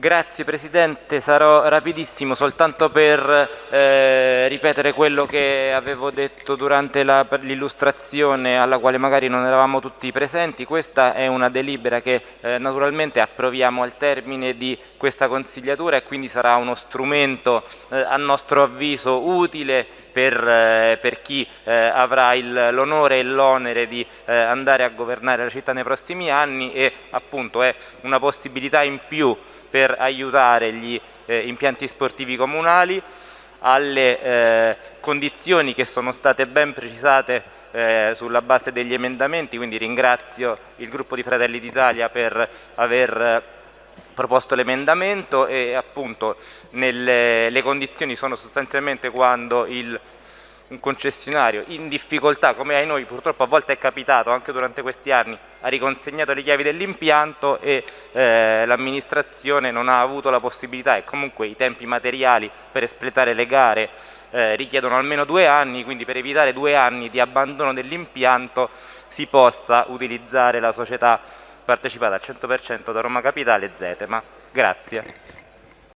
Grazie Presidente, sarò rapidissimo soltanto per eh, ripetere quello che avevo detto durante l'illustrazione alla quale magari non eravamo tutti presenti. Questa è una delibera che eh, naturalmente approviamo al termine di questa consigliatura e quindi sarà uno strumento eh, a nostro avviso utile per, eh, per chi eh, avrà l'onore e l'onere di eh, andare a governare la città nei prossimi anni e appunto è una possibilità in più per aiutare gli eh, impianti sportivi comunali alle eh, condizioni che sono state ben precisate eh, sulla base degli emendamenti, quindi ringrazio il gruppo di Fratelli d'Italia per aver eh, proposto l'emendamento e appunto nelle, le condizioni sono sostanzialmente quando il un concessionario in difficoltà, come ai noi purtroppo a volte è capitato anche durante questi anni, ha riconsegnato le chiavi dell'impianto e eh, l'amministrazione non ha avuto la possibilità e comunque i tempi materiali per espletare le gare eh, richiedono almeno due anni, quindi per evitare due anni di abbandono dell'impianto si possa utilizzare la società partecipata al 100% da Roma Capitale Zetema. Grazie.